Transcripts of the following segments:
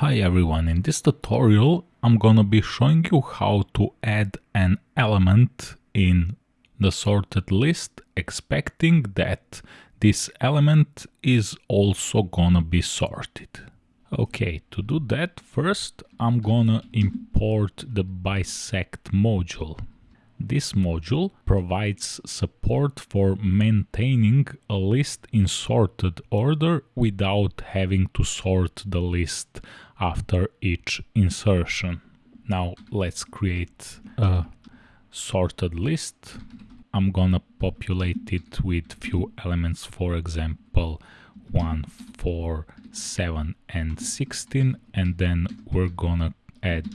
Hi everyone, in this tutorial I'm gonna be showing you how to add an element in the sorted list expecting that this element is also gonna be sorted. Okay, to do that first I'm gonna import the bisect module. This module provides support for maintaining a list in sorted order without having to sort the list after each insertion. Now let's create a sorted list. I'm gonna populate it with few elements, for example 1, 4, 7 and 16 and then we're gonna add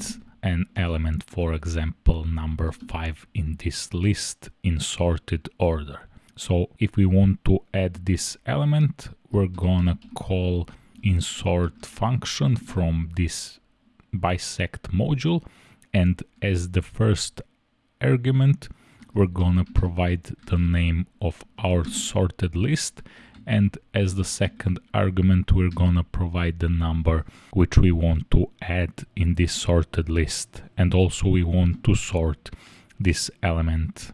an element, for example, number 5 in this list in sorted order. So if we want to add this element, we're gonna call insert function from this bisect module. And as the first argument we're gonna provide the name of our sorted list. And as the second argument we're gonna provide the number which we want to add in this sorted list. And also we want to sort this element.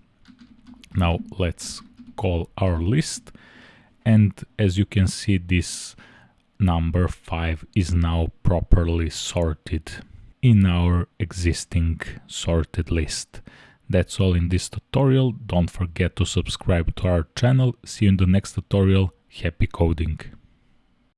Now let's call our list. And as you can see this number 5 is now properly sorted in our existing sorted list. That's all in this tutorial. Don't forget to subscribe to our channel. See you in the next tutorial. Happy coding!